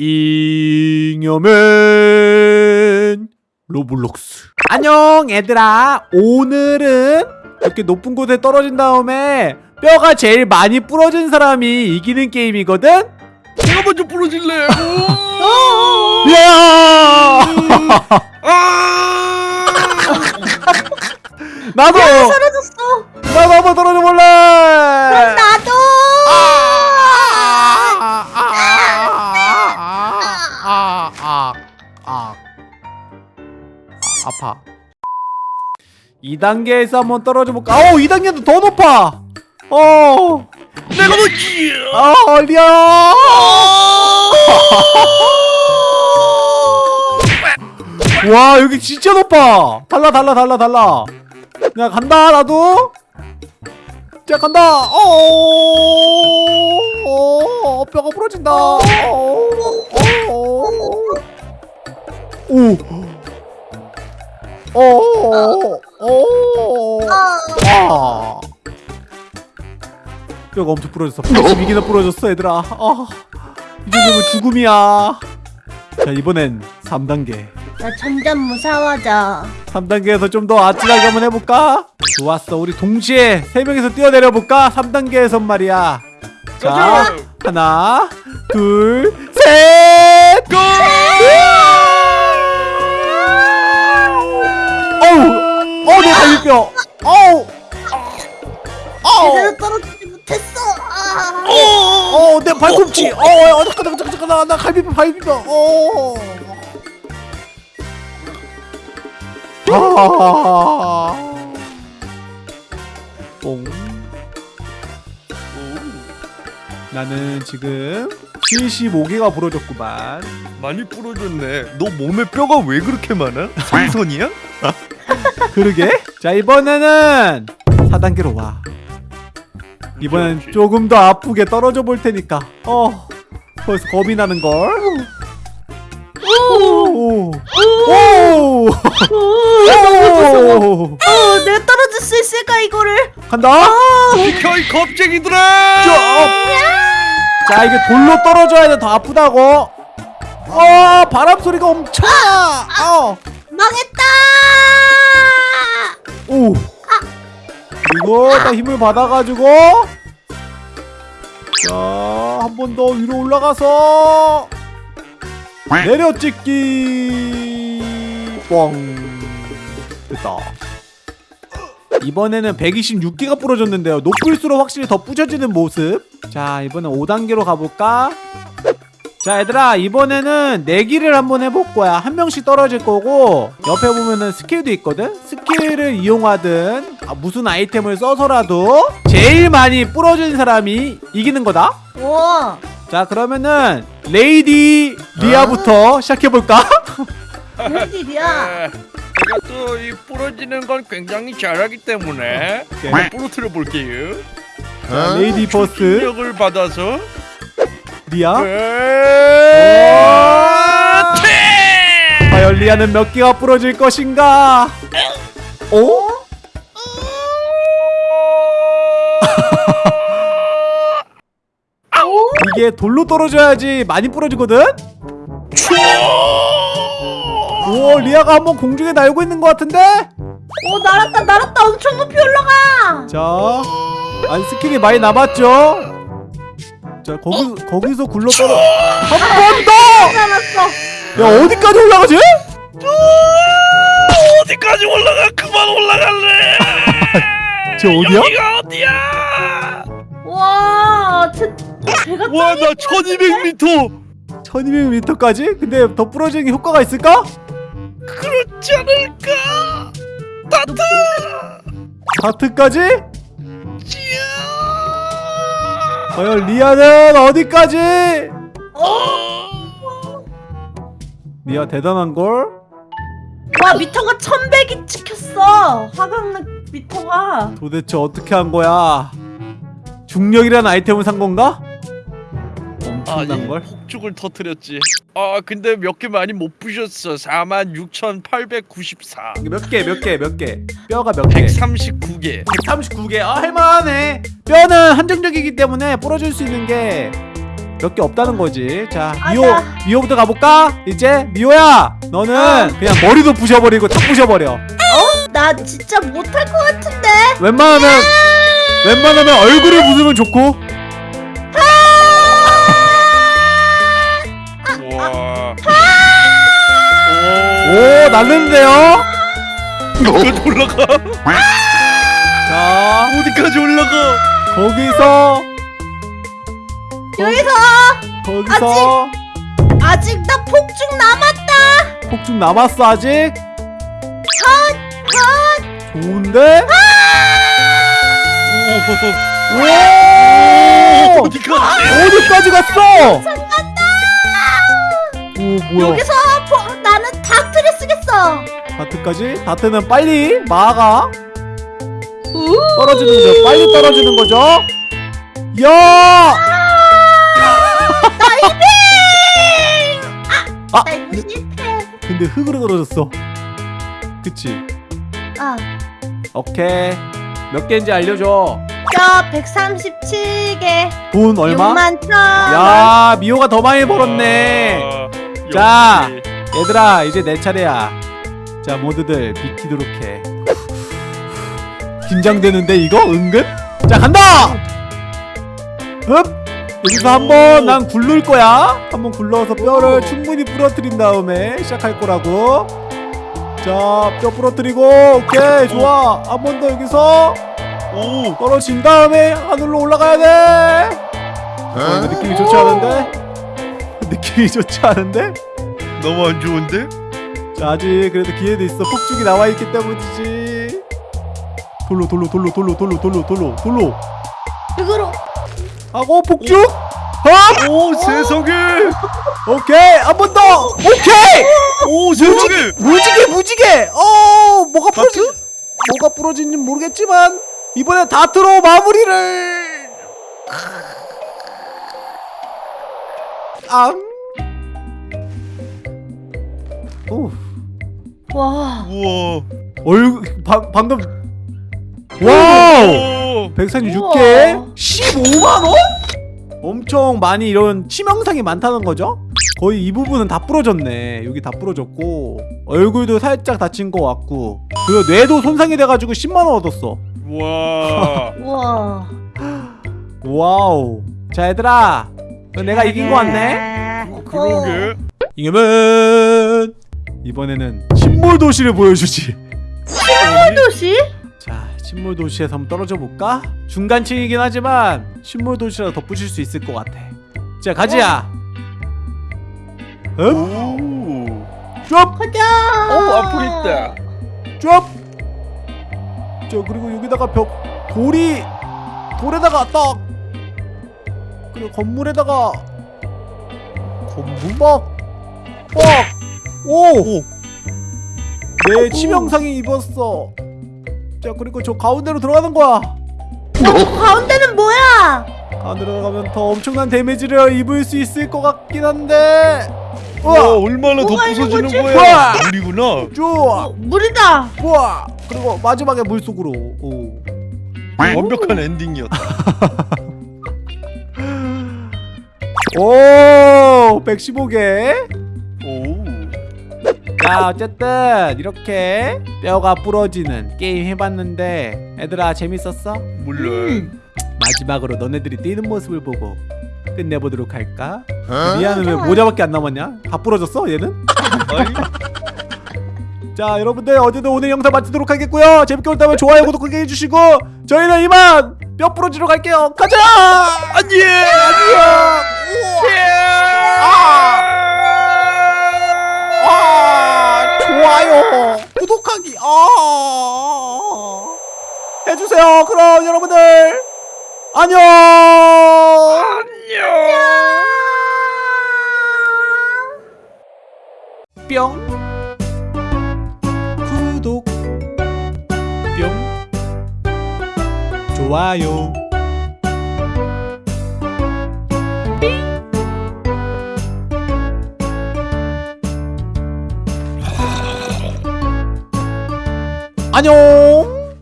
잉여맨 로블록스 안녕 얘들아 오늘은 이렇게 높은 곳에 떨어진 다음에 뼈가 제일 많이 부러진 사람이 이기는 게임이거든? 내가 먼저 부러질래. 야! 아! 나도! 사라졌어. 나도 한번 떨어져 볼래! 아파. 2단계에서 한번 떨어져 볼까? 어, 2단계도 더 높아. 어. 내가 먼지. 아, 어려. 와, 여기 진짜 높아. 달라 달라 달라 달라. 야, 간다. 나도. 자, 간다. 어. 어, 뼈가 부러진다. 어. 어. 오. 어. 어. 아. 뼈가 엄청 부러졌어. 82개나 부러졌어, 얘들아. 아. 이 정도면 죽음이야. 자, 이번엔 3단계. 나 점점 무서워져. 3단계에서 좀 더 아찔하게 한번 해볼까? 좋았어. 우리 동시에 3명이서 뛰어내려 볼까? 3단계에선 말이야. 자, 하나, 둘, 셋! 고! 발꿈치. 어, 어, 잠깐, 잠깐, 잠깐, 나, 나 갈비뼈, 갈비뼈. 어. 아. 뽕. 나는 지금 75개가 부러졌구만. 많이 부러졌네. 너 몸에 뼈가 왜 그렇게 많아? 생선이야? 그러게. 자, 이번에는 4단계로 와. 이번엔 오케이. 조금 더 아프게 떨어져 볼 테니까. 어. 벌써 겁이 나는 걸. 오. 오. 오. 오. 어, 내가 떨어질 수 있을까 이거를? 간다. 비켜 이 겁쟁이들아! 자, 이게 돌로 떨어져야 돼. 더 아프다고. 어, 바람 소리가 엄청 나. 어. 망했다. 오. 이거 다 힘을 받아가지고 자, 한 번 더 위로 올라가서 내려 찍기 뻥 됐다. 이번에는 126개가 부러졌는데요. 높을수록 확실히 더 부셔지는 모습. 자, 이번엔 5단계로 가볼까? 자, 얘들아, 이번에는 내기를 한번 해볼 거야. 한 명씩 떨어질 거고, 옆에 보면은 스킬도 있거든? 스킬을 이용하든, 아, 무슨 아이템을 써서라도, 제일 많이 부러진 사람이 이기는 거다? 우와. 자, 그러면은, 레이디 리아부터 시작해볼까? 무슨 일이야? 네, 제가 또 이 부러지는 건 굉장히 잘하기 때문에 부러뜨려 볼게요. 자, lady first, 충격을 받아서 리아. 네. 태! 과연 리아는 몇 개가 부러질 것인가? 오? 이게 돌로 떨어져야지 많이 부러지거든? 오 리아가 한번 공중에 날고 있는 것 같은데? 오 날았다 날았다 엄청 높이 올라가. 자 아니 스킬이 많이 남았죠? 자 거기, 거기서 굴러 떨어 한 번 더! 야 어디까지 올라가지? 어디까지 올라가? 그만 올라갈래. 저 어디야? 여기가 어디야? 와, 제 제가 와나 1200m. 1200m까지? 근데 더 부러지는 게 효과가 있을까? 그렇지 않을까? 다트. 하트까지? 지야. 과연 리아는 어디까지? 어. 리아 대단한걸? 와 미터가 1100이 찍혔어. 화강 미터가. 도대체 어떻게 한 거야? 중력이라는 아이템을 산 건가? 엄청난 아니 걸? 폭죽을 터뜨렸지. 아 근데 몇 개 많이 못 부셨어. 46,894. 몇 개, 몇 개, 몇 개? 뼈가 몇 개? 139개. 139개. 아, 할만하네. 뼈는 한정적이기 때문에 부러질 수 있는 게 몇개 없다는 거지 자. 미호 미호부터 가볼까 이제 미호야 너는 어. 그냥 머리도 부셔버리고 다 부셔버려 나 진짜 못할 것 같은데. 웬만하면 웬만하면 얼굴을 부수면 좋고 오 날르는데요 어디 올라가? 자 어디까지 올라가? 거기서 여기서 거기서 아직 나 폭죽 남았다. 폭죽 남았어 아직 헛. 좋은데 오. 오 어디까지? 어디까지 갔어 오 뭐야 여기서 쓰겠어. 다트까지 다트는 빨리 마가 우. 떨어지는 거죠 빨리 떨어지는 거죠 야 아, 나 이거 실패. 근데 흙으로 떨어졌어 그치 아, 오케이 몇 개인지 알려줘 저 137개. 돈 얼마? 6만 천. 야 미호가 더 많이 벌었네 아, 자. 얘들아 이제 내 차례야 자 모두들 비키도록 해 긴장되는데 이거 은근? 자 간다! 흡! 여기서 한번 난 굴릴 거야 한번 굴러서 뼈를 오. 충분히 부러뜨린 다음에 시작할 거라고 자뼈 부러뜨리고 오케이 좋아 한 번 더 여기서 오. 떨어진 다음에 하늘로 올라가야 돼 어, 이거 느낌이 좋지 않은데? 느낌이 좋지 않은데? 너무 안 좋은데? 자, 아직 그래도 기회도 있어. 폭죽이 나와 있기 때문이지. 돌로 돌로 돌로 돌로 돌로 돌로 돌로 돌로 이거로. 하고 폭죽. 아! 오 세상에. 오케이 한 번 더. 오케이. 오 세상에. 무지개 무지개. 어 뭐가 부러지? 뭐가 부러진지 모르겠지만 이번에 다트로 마무리를. 앙. 오. 와. 우와. 얼굴 방 방금 와우. 오. 136개 우와. 15만 원? 엄청 많이 이런 치명상이 많다는 거죠? 거의 이 부분은 다 부러졌네. 여기 다 부러졌고 얼굴도 살짝 다친 거 같고 그리고 뇌도 손상이 돼가지고 10만 원 얻었어. 와. 우와. 와우. 자 얘들아, 내가 이긴 거 같네. 그러게. 이겨면 이번에는 식물 도시를 보여주지. 도시? 자, 식물 도시에서 한번 떨어져 볼까? 중간층이긴 하지만 식물 도시라 덧붙일 수 있을 것 같아. 자, 가지야. 음, 오. 쭉, 가자. 오 아프겠다. 쭉. 자, 그리고 여기다가 벽 돌이 돌에다가 딱. 그리고 건물에다가 건물 막, 막. 오. 내 치명상이 입었어. 자, 그리고 저 가운데로 들어가는 거야. 저 가운데는 뭐야? 가운데로 들어가면 더 엄청난 데미지를 입을 수 있을 것 같긴 한데. 와 우와, 얼마나 더 부서지는? 거야? 우와. 물이구나. 좋아, 어, 물이다. 좋아. 그리고 마지막에 물 속으로. 오. 완벽한 엔딩이었다. 오, 115개. 오. 자, 어쨌든 이렇게 뼈가 부러지는 게임 해봤는데, 얘들아 재밌었어? 물론. 마지막으로 너네들이 뛰는 모습을 보고 끝내보도록 할까? 어? 미안해 왜. 모자밖에 안 남았냐? 다 부러졌어 얘는? 자 여러분들 어제도 오늘 영상 마치도록 하겠고요 재밌게 봤다면 좋아요 구독하게 해주시고 저희는 이만 뼈 부러지러 갈게요 가자 안녕. 안녕 해주세요. 그럼 여러분들 안녕! 안녕. 뿅. 구독. 뿅. 좋아요. 안녕